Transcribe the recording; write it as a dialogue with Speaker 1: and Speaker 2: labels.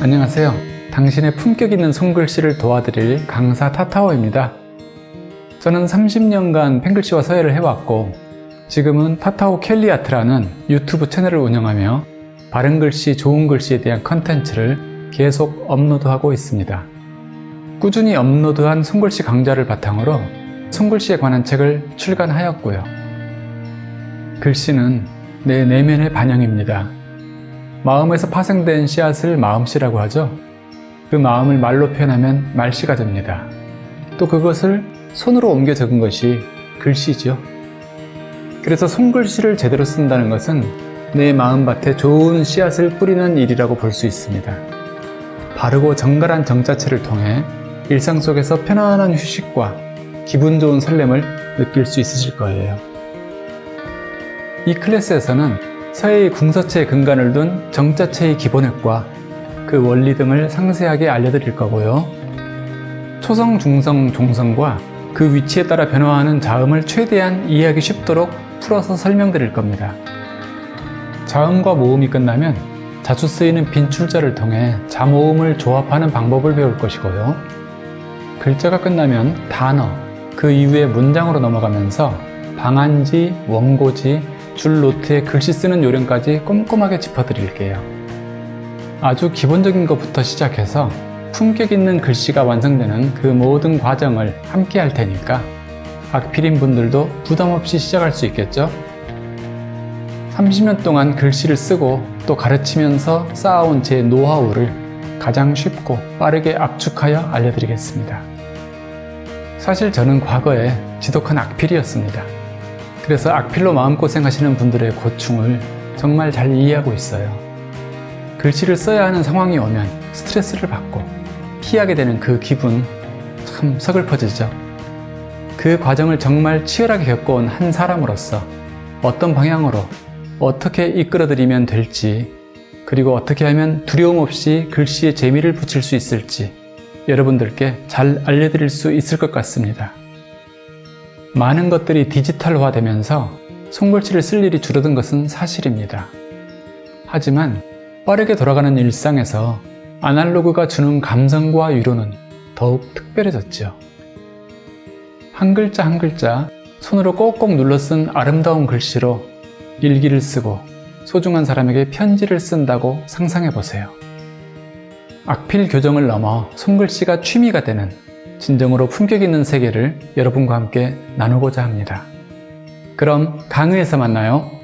Speaker 1: 안녕하세요. 당신의 품격 있는 손글씨를 도와드릴 강사 타타오입니다. 저는 30년간 펜글씨와 서예를 해왔고 지금은 타타오 켈리아트라는 유튜브 채널을 운영하며 바른 글씨, 좋은 글씨에 대한 컨텐츠를 계속 업로드하고 있습니다. 꾸준히 업로드한 손글씨 강좌를 바탕으로 손글씨에 관한 책을 출간하였고요. 글씨는 내 내면의 반영입니다. 마음에서 파생된 씨앗을 마음씨라고 하죠. 그 마음을 말로 표현하면 말씨가 됩니다. 또 그것을 손으로 옮겨 적은 것이 글씨죠. 그래서 손글씨를 제대로 쓴다는 것은 내 마음밭에 좋은 씨앗을 뿌리는 일이라고 볼 수 있습니다. 바르고 정갈한 정자체를 통해 일상 속에서 편안한 휴식과 기분 좋은 설렘을 느낄 수 있으실 거예요. 이 클래스에서는 서예의 궁서체의 근간을 둔 정자체의 기본획과 그 원리 등을 상세하게 알려드릴 거고요. 초성, 중성, 종성과 그 위치에 따라 변화하는 자음을 최대한 이해하기 쉽도록 풀어서 설명드릴 겁니다. 자음과 모음이 끝나면 자주 쓰이는 빈출자를 통해 자모음을 조합하는 방법을 배울 것이고요. 글자가 끝나면 단어, 그 이후에 문장으로 넘어가면서 방안지, 원고지, 줄 노트에 글씨 쓰는 요령까지 꼼꼼하게 짚어드릴게요. 아주 기본적인 것부터 시작해서 품격 있는 글씨가 완성되는 그 모든 과정을 함께 할 테니까 악필인 분들도 부담 없이 시작할 수 있겠죠? 30년 동안 글씨를 쓰고 또 가르치면서 쌓아온 제 노하우를 가장 쉽고 빠르게 압축하여 알려드리겠습니다. 사실 저는 과거에 지독한 악필이었습니다. 그래서 악필로 마음고생하시는 분들의 고충을 정말 잘 이해하고 있어요. 글씨를 써야 하는 상황이 오면 스트레스를 받고 피하게 되는 그 기분 참 서글퍼지죠. 그 과정을 정말 치열하게 겪어온 한 사람으로서 어떤 방향으로 어떻게 이끌어드리면 될지 그리고 어떻게 하면 두려움 없이 글씨에 재미를 붙일 수 있을지 여러분들께 잘 알려드릴 수 있을 것 같습니다. 많은 것들이 디지털화 되면서 손글씨를 쓸 일이 줄어든 것은 사실입니다. 하지만 빠르게 돌아가는 일상에서 아날로그가 주는 감성과 위로는 더욱 특별해졌죠. 한 글자 한 글자 손으로 꼭꼭 눌러 쓴 아름다운 글씨로 일기를 쓰고 소중한 사람에게 편지를 쓴다고 상상해 보세요. 악필 교정을 넘어 손글씨가 취미가 되는 진정으로 품격 있는 세계를 여러분과 함께 나누고자 합니다. 그럼 강의에서 만나요.